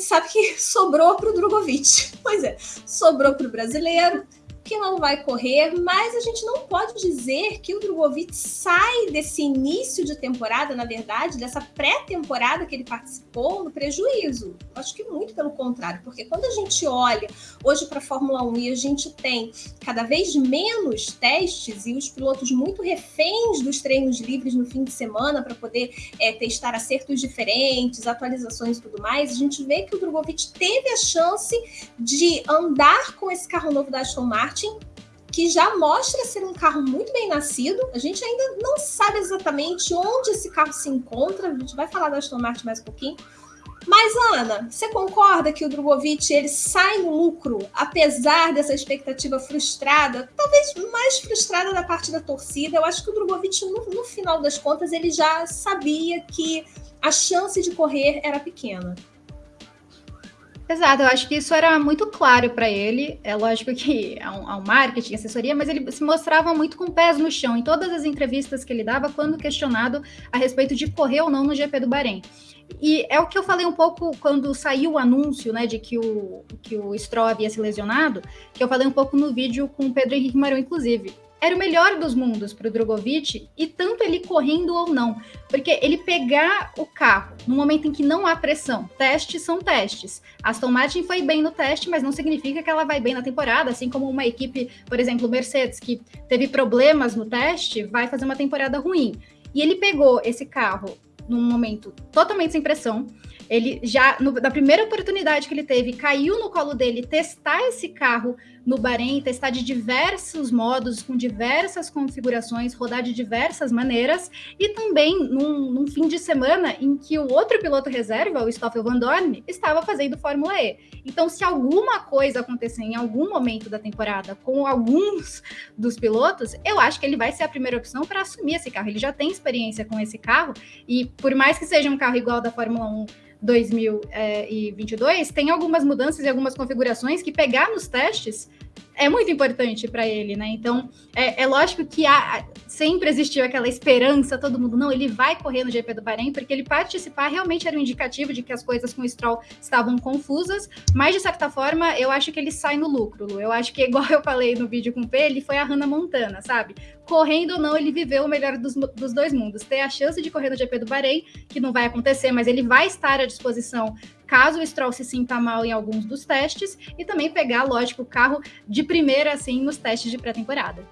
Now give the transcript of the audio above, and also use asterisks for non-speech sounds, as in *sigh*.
gente sabe que *laughs* sobrou para o Drogovic. Pois é, sobrou para o brasileiro que não vai correr, mas a gente não pode dizer que o Drogovic sai desse início de temporada, na verdade, dessa pré-temporada que ele participou, no prejuízo. Acho que muito pelo contrário, porque quando a gente olha hoje para a Fórmula 1 e a gente tem cada vez menos testes e os pilotos muito reféns dos treinos livres no fim de semana para poder é, testar acertos diferentes, atualizações e tudo mais, a gente vê que o Drogovic teve a chance de andar com esse carro novo da Aston Martin Martin, que já mostra ser um carro muito bem nascido. A gente ainda não sabe exatamente onde esse carro se encontra. A gente vai falar da Aston Martin mais um pouquinho. Mas, Ana, você concorda que o Drogovic ele sai no lucro, apesar dessa expectativa frustrada, talvez mais frustrada da parte da torcida? Eu acho que o Drogovic, no, no final das contas, ele já sabia que a chance de correr era pequena. Exato, eu acho que isso era muito claro para ele. É lógico que há um, há um, marketing, assessoria, mas ele se mostrava muito com pés no chão em todas as entrevistas que ele dava quando questionado a respeito de correr ou não no GP do Bahrein. E é o que eu falei um pouco quando saiu o anúncio, né, de que o, que o Stroll havia se lesionado, que eu falei um pouco no vídeo com o Pedro Henrique Marão, inclusive era o melhor dos mundos para o Drogovic, e tanto ele correndo ou não, porque ele pegar o carro no momento em que não há pressão, testes são testes. Aston Martin foi bem no teste, mas não significa que ela vai bem na temporada, assim como uma equipe, por exemplo, Mercedes, que teve problemas no teste, vai fazer uma temporada ruim. E ele pegou esse carro num momento totalmente sem pressão. Ele já, no, na primeira oportunidade que ele teve, caiu no colo dele testar esse carro no Bahrein, testar de diversos modos, com diversas configurações, rodar de diversas maneiras, e também num, num fim de semana em que o outro piloto reserva, o Stoffel Van Dorn, estava fazendo Fórmula E. Então, se alguma coisa acontecer em algum momento da temporada com alguns dos pilotos, eu acho que ele vai ser a primeira opção para assumir esse carro. Ele já tem experiência com esse carro, e por mais que seja um carro igual da Fórmula 1 2022, tem algumas mudanças e algumas configurações que pegar nos testes é muito importante para ele, né? Então, é, é lógico que há, sempre existiu aquela esperança, todo mundo, não, ele vai correr no GP do Bahrein, porque ele participar realmente era um indicativo de que as coisas com o Stroll estavam confusas, mas de certa forma, eu acho que ele sai no lucro, Lu. Eu acho que, *laughs* igual eu falei no vídeo com o P, ele foi a Hannah Montana, sabe? Correndo ou não, ele viveu o melhor dos, dos dois mundos. Ter a chance de correr no GP do Bahrein, que não vai acontecer, mas ele vai estar à disposição caso o Stroll se sinta mal em alguns dos testes, e também pegar, lógico, o carro de primeira, assim, nos testes de pré-temporada.